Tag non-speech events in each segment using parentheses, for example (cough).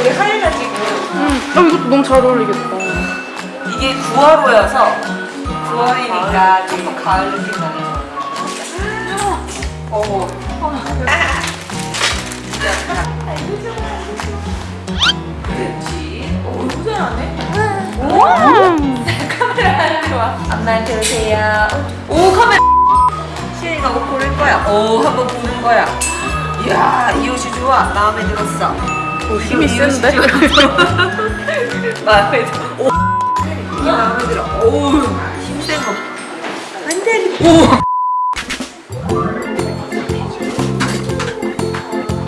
여기 하얘가지고 음, 어, 이것도 너무 잘 어울리겠다. 이게 9월호여서 9월이니까 조금 가을 느낌 나네. 어머. 그렇지. 오, 너무 잘하네. 카메라 좋아. 엄마한테 오세요. 오, 카메라. 시은이가 뭐 고를 거야. 오, 한번 보는 거야. 이야, 이 옷이 좋아. 마음에 들었어. 오, 힘이 센데? 마음에 들어. 오. 마음에 들어. 오, 힘센 거. 안 돼. 오.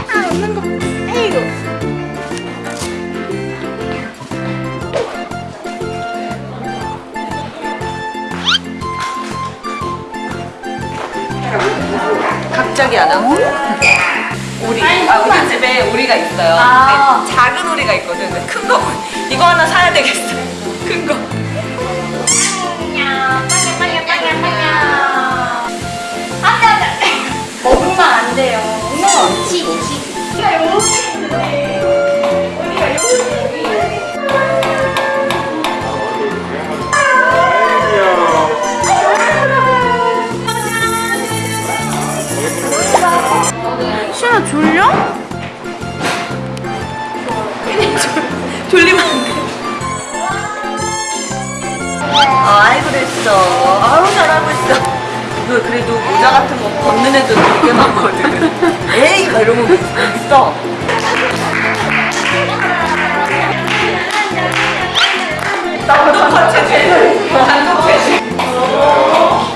아. 갑자기 안 하고 오리 아 우리 집에 오리가 있어요 아. 근데 작은 오리가 있거든 근데 큰거 (laughs) 이거 하나 사야 되겠어 (laughs) 큰 거 먹으면 안 돼요. 이거 치, 치. 시아 졸려? 아이 그랬어. 아우 잘하고 있어. 너 그래도 모자 같은 거 벗는 애들 되게 많거든. 에이 막 이러면 있어. 단독 체질 단독 체질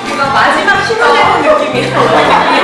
이거 마지막 신호되는 느낌이야